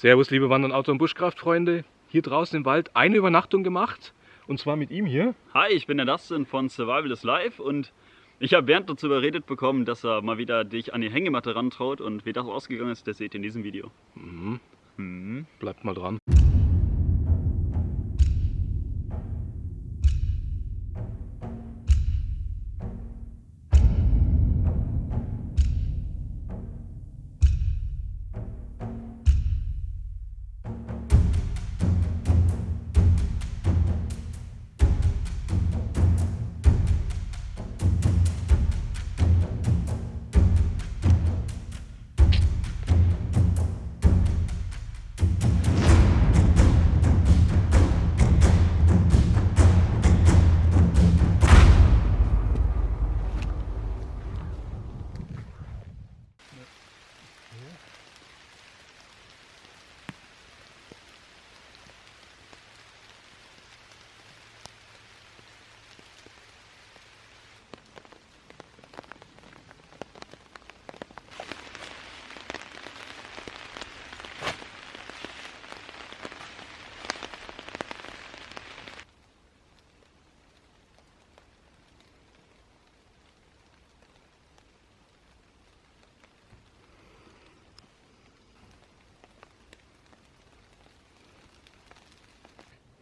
Servus, liebe Wandern, Auto- und Buschkraftfreunde. Hier draußen im Wald eine Übernachtung gemacht. Und zwar mit ihm hier. Hi, ich bin der Dustin von Survival is Life und ich habe Bernd dazu überredet bekommen, dass er mal wieder dich an die Hängematte rantraut und wie das ausgegangen ist, das seht ihr in diesem Video. Mhm. Mhm. Bleibt mal dran.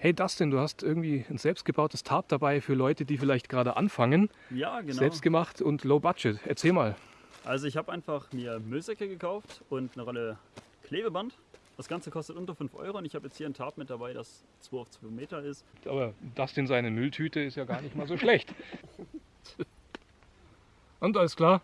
Hey Dustin, du hast irgendwie ein selbstgebautes Tarp dabei für Leute, die vielleicht gerade anfangen. Ja, genau. Selbstgemacht und low budget. Erzähl mal. Also ich habe einfach mir Müllsäcke gekauft und eine Rolle Klebeband. Das Ganze kostet unter 5 Euro und ich habe jetzt hier ein Tarp mit dabei, das 2 auf 2 Meter ist. Aber Dustin seine Mülltüte ist ja gar nicht mal so schlecht. Und alles klar?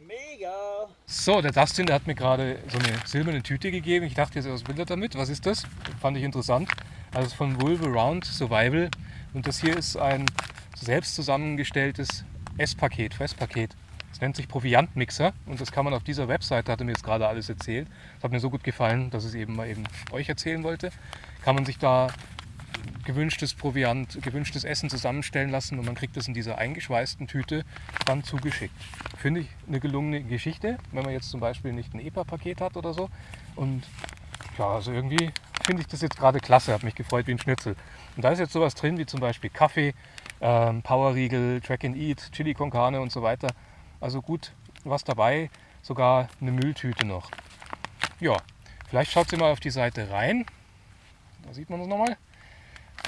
Mega! So, der Dustin, der hat mir gerade so eine silberne Tüte gegeben. Ich dachte jetzt, was will er damit? Was ist das? Fand ich interessant. Also es von Wolveraround Survival. Und das hier ist ein selbst zusammengestelltes Esspaket, Fresspaket. Das nennt sich Proviantmixer und das kann man auf dieser Webseite, hat er mir jetzt gerade alles erzählt. Das hat mir so gut gefallen, dass ich es eben mal eben euch erzählen wollte. Kann man sich da gewünschtes Proviant, gewünschtes Essen zusammenstellen lassen und man kriegt das in dieser eingeschweißten Tüte dann zugeschickt. Finde ich eine gelungene Geschichte, wenn man jetzt zum Beispiel nicht ein EPA-Paket hat oder so. Und ja, also irgendwie finde ich das jetzt gerade klasse, habe mich gefreut wie ein Schnitzel. Und da ist jetzt sowas drin wie zum Beispiel Kaffee, ähm, Powerriegel, Track and Eat, Chili con Carne und so weiter. Also gut was dabei, sogar eine Mülltüte noch. Ja, vielleicht schaut ihr mal auf die Seite rein. Da sieht man es nochmal.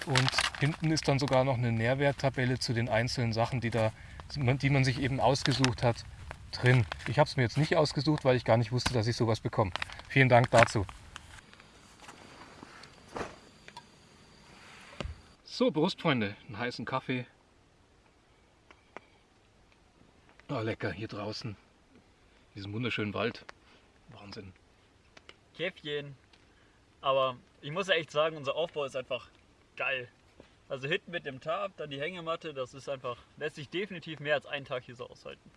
Und hinten ist dann sogar noch eine Nährwerttabelle zu den einzelnen Sachen, die, da, die man sich eben ausgesucht hat, drin. Ich habe es mir jetzt nicht ausgesucht, weil ich gar nicht wusste, dass ich sowas bekomme. Vielen Dank dazu. So, Brustfreunde, einen heißen Kaffee. Oh, lecker, hier draußen. In diesem wunderschönen Wald. Wahnsinn. Käffchen. Aber ich muss ja echt sagen, unser Aufbau ist einfach geil. Also hinten mit dem Tarp, dann die Hängematte, das ist einfach, lässt sich definitiv mehr als einen Tag hier so aushalten.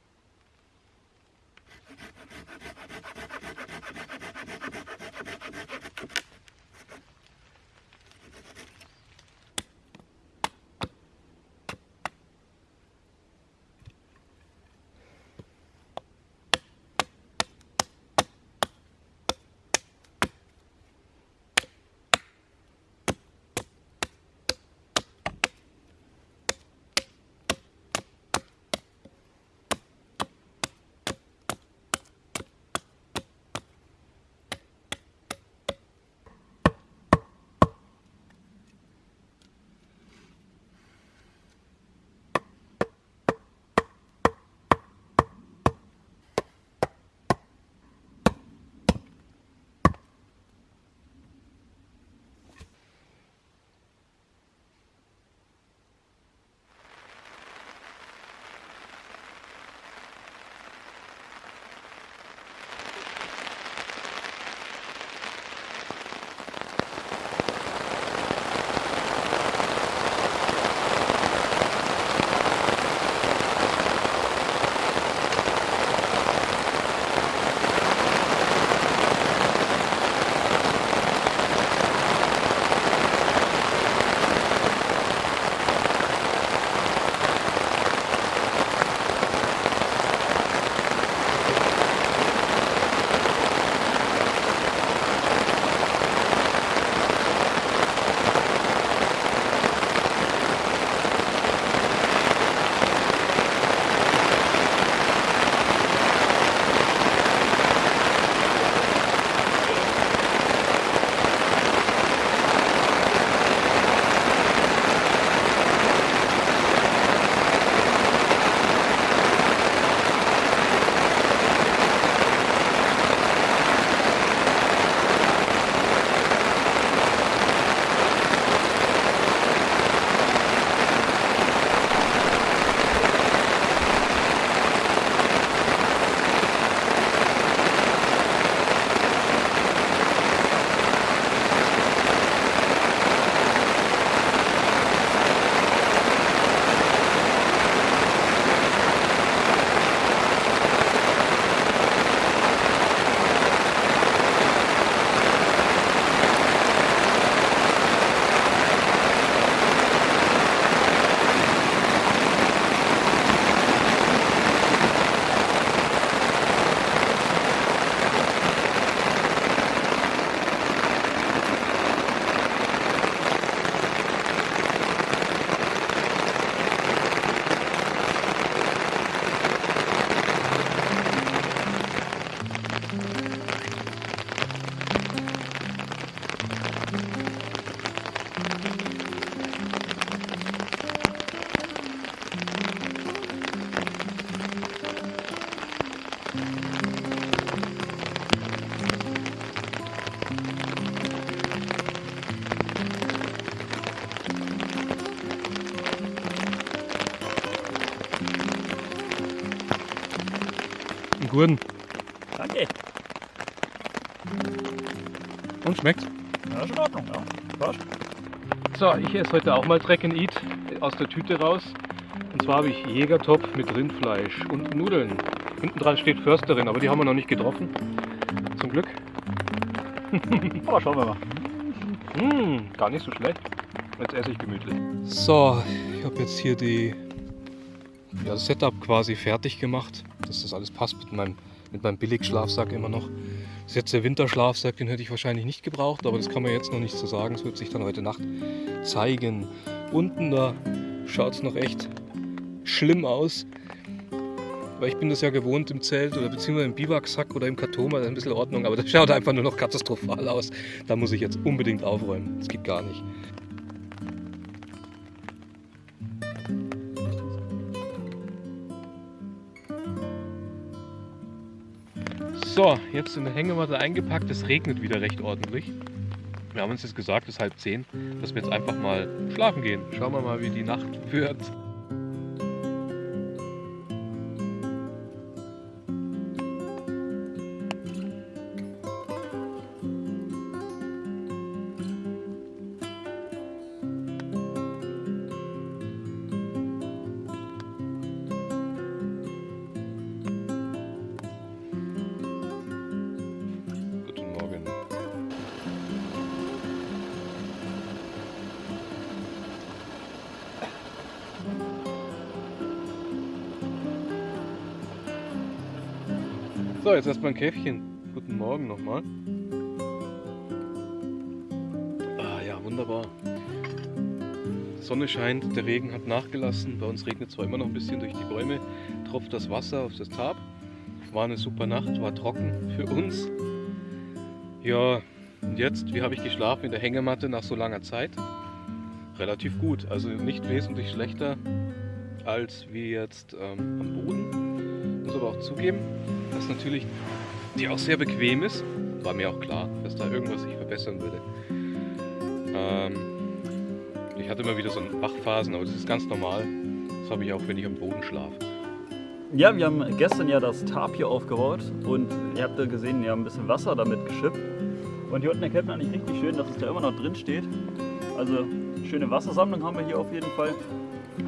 Einen guten. Danke. Und schmeckt's? Ja, ist in Ordnung, ja. Passt. So, ich esse heute auch mal Track and Eat aus der Tüte raus. Und zwar habe ich Jägertopf mit Rindfleisch und Nudeln. Hinten dran steht Försterin, aber die haben wir noch nicht getroffen. Zum Glück. Aber schauen wir mal. Mmh, gar nicht so schlecht. Jetzt esse ich gemütlich. So, ich habe jetzt hier die, ja, das Setup quasi fertig gemacht, dass das alles passt mit meinem, mit meinem Billigschlafsack immer noch. Das ist jetzt der Winterschlafsack, den hätte ich wahrscheinlich nicht gebraucht, aber das kann man jetzt noch nicht so sagen. Das wird sich dann heute Nacht zeigen. Unten da schaut es noch echt schlimm aus. Weil ich bin das ja gewohnt im Zelt oder beziehungsweise im Biwaksack oder im Karton, da ist ein bisschen Ordnung, aber das schaut einfach nur noch katastrophal aus. Da muss ich jetzt unbedingt aufräumen. Das geht gar nicht. So, jetzt in der Hängematte eingepackt. Es regnet wieder recht ordentlich. Wir haben uns jetzt gesagt, es ist halb zehn, dass wir jetzt einfach mal schlafen gehen. Schauen wir mal, wie die Nacht wird. So, jetzt erstmal ein Käffchen. Guten Morgen nochmal. Ah ja, wunderbar. Sonne scheint, der Regen hat nachgelassen. Bei uns regnet zwar immer noch ein bisschen durch die Bäume, tropft das Wasser auf das Tab. War eine super Nacht, war trocken für uns. Ja, und jetzt, wie habe ich geschlafen in der Hängematte nach so langer Zeit? Relativ gut, also nicht wesentlich schlechter als wie jetzt ähm, am Boden. Muss aber auch zugeben, dass natürlich die auch sehr bequem ist. War mir auch klar, dass da irgendwas sich verbessern würde. Ähm, ich hatte immer wieder so Wachphasen, aber das ist ganz normal. Das habe ich auch, wenn ich am Boden schlafe. Ja, wir haben gestern ja das Tarp hier aufgebaut und ihr habt ja gesehen, wir haben ein bisschen Wasser damit geschippt. Und hier unten erkennt man eigentlich richtig schön, dass es da immer noch drin steht. Also schöne Wassersammlung haben wir hier auf jeden Fall.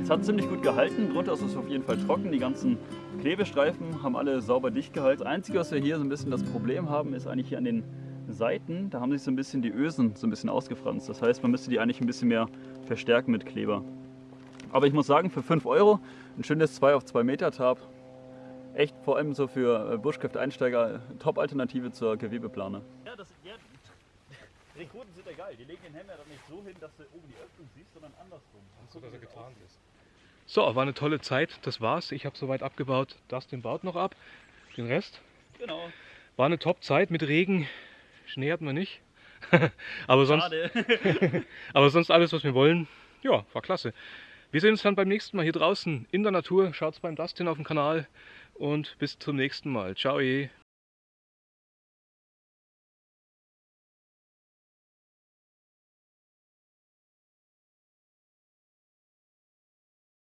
Es hat ziemlich gut gehalten, drunter ist es auf jeden Fall trocken. Die ganzen Klebestreifen haben alle sauber dicht gehalten. Das Einzige, was wir hier so ein bisschen das Problem haben, ist eigentlich hier an den Seiten. Da haben sich so ein bisschen die Ösen so ein bisschen ausgefranst. Das heißt, man müsste die eigentlich ein bisschen mehr verstärken mit Kleber. Aber ich muss sagen, für 5 Euro ein schönes 2 auf 2 Meter Tarp. Echt vor allem so für Buschkraft-Einsteiger Top-Alternative zur Gewebeplane. Ja, Rekruten sind egal. Die legen den Helm ja dann nicht so hin, dass du oben die Öffnung siehst, sondern andersrum. So, dass er getarnt ist. So, war eine tolle Zeit. Das war's. Ich habe soweit abgebaut. Dustin baut noch ab. Den Rest. Genau. War eine Top-Zeit mit Regen. Schnee hatten wir nicht. aber, sonst, Schade. aber sonst alles, was wir wollen. Ja, war klasse. Wir sehen uns dann beim nächsten Mal hier draußen in der Natur. Schaut's beim Dustin auf dem Kanal und bis zum nächsten Mal. Ciao.